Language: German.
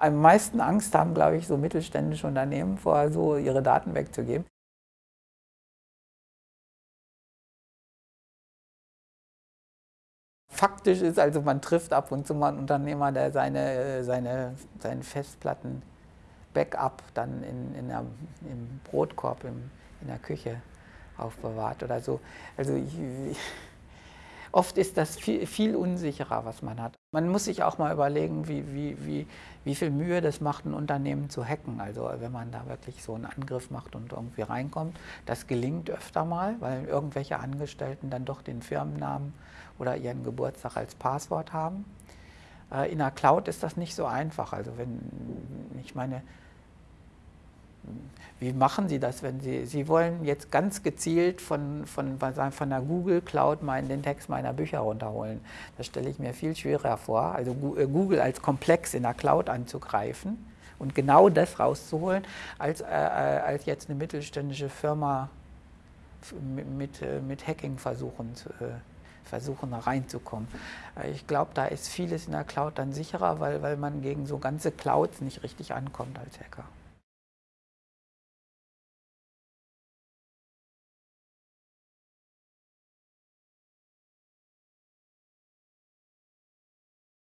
Am meisten Angst haben, glaube ich, so mittelständische Unternehmen vor, so ihre Daten wegzugeben. Faktisch ist also, man trifft ab und zu mal einen Unternehmer, der seine, seine, seine Festplatten Backup dann in, in der, im Brotkorb im, in der Küche aufbewahrt oder so. Also ich, Oft ist das viel, viel, unsicherer, was man hat. Man muss sich auch mal überlegen, wie, wie, wie, wie viel Mühe das macht, ein Unternehmen zu hacken. Also wenn man da wirklich so einen Angriff macht und irgendwie reinkommt. Das gelingt öfter mal, weil irgendwelche Angestellten dann doch den Firmennamen oder ihren Geburtstag als Passwort haben. Äh, in der Cloud ist das nicht so einfach. Also wenn, ich meine, wie machen Sie das, wenn Sie, Sie wollen jetzt ganz gezielt von, von, von der Google Cloud meinen, den Text meiner Bücher runterholen? Das stelle ich mir viel schwerer vor, also äh, Google als Komplex in der Cloud anzugreifen und genau das rauszuholen, als, äh, äh als jetzt eine mittelständische Firma mit, äh, mit Hacking versuchen, äh, versuchen reinzukommen. Ich glaube, da ist vieles in der Cloud dann sicherer, weil, weil man gegen so ganze Clouds nicht richtig ankommt als Hacker.